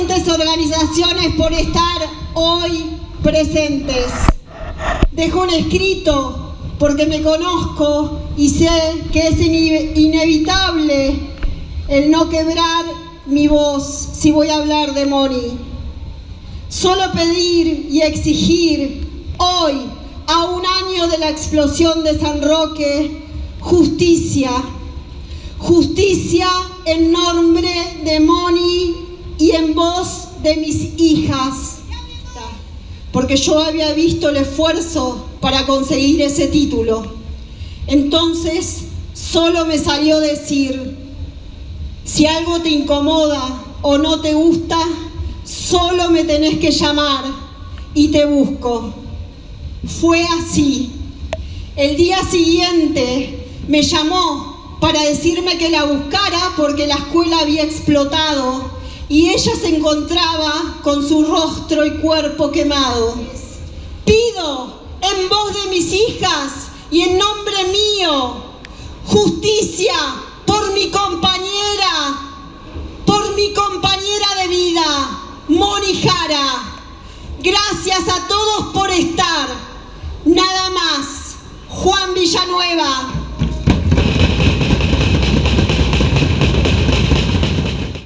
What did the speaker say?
diferentes organizaciones por estar hoy presentes. Dejo un escrito porque me conozco y sé que es inevitable el no quebrar mi voz si voy a hablar de Moni. Solo pedir y exigir hoy, a un año de la explosión de San Roque, justicia. Justicia en nombre de Moni y en voz de mis hijas. Porque yo había visto el esfuerzo para conseguir ese título. Entonces, solo me salió decir, si algo te incomoda o no te gusta, solo me tenés que llamar y te busco. Fue así. El día siguiente me llamó para decirme que la buscara porque la escuela había explotado y ella se encontraba con su rostro y cuerpo quemado. Pido en voz de mis hjas y en nombre mío justicia por mi compañera, por mi compañera de vida, Moni Jara. Gracias a todos por estar. Nada más. Juan Villanueva.